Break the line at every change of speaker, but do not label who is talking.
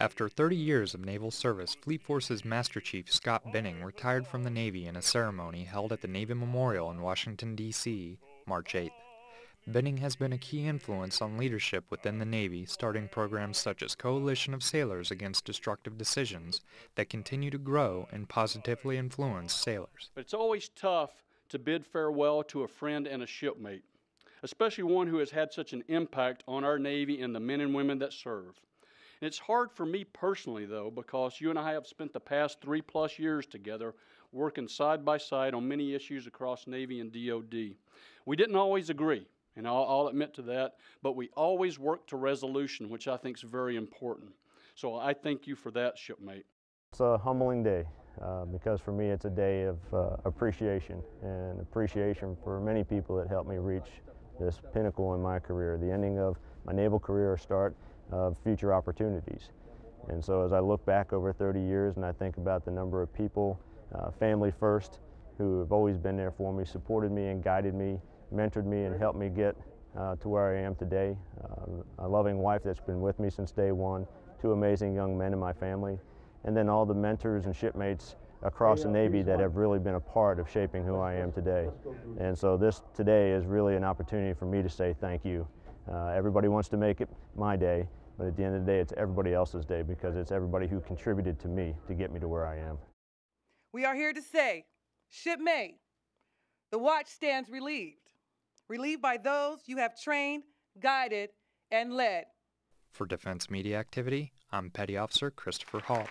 After 30 years of naval service, Fleet Forces Master Chief Scott Benning retired from the Navy in a ceremony held at the Navy Memorial in Washington, D.C., March 8th. Benning has been a key influence on leadership within the Navy, starting programs such as Coalition of Sailors Against Destructive Decisions that continue to grow and positively influence sailors.
But it's always tough to bid farewell to a friend and a shipmate, especially one who has had such an impact on our Navy and the men and women that serve. And it's hard for me personally, though, because you and I have spent the past three plus years together working side by side on many issues across Navy and DoD. We didn't always agree, and I'll, I'll admit to that, but we always worked to resolution, which I think is very important. So I thank you for that, shipmate.
It's a humbling day uh, because for me it's a day of uh, appreciation and appreciation for many people that helped me reach this pinnacle in my career, the ending of my naval career, start of future opportunities. And so as I look back over 30 years and I think about the number of people, uh, family first, who have always been there for me, supported me and guided me, mentored me and helped me get uh, to where I am today. Uh, a loving wife that's been with me since day one, two amazing young men in my family, and then all the mentors and shipmates across the Navy that have really been a part of shaping who I am today. And so this today is really an opportunity for me to say thank you. Uh, everybody wants to make it my day, but at the end of the day, it's everybody else's day because it's everybody who contributed to me to get me to where I am.
We are here to say, shipmate, the watch stands relieved. Relieved by those you have trained, guided, and led.
For Defense Media Activity, I'm Petty Officer Christopher Hall.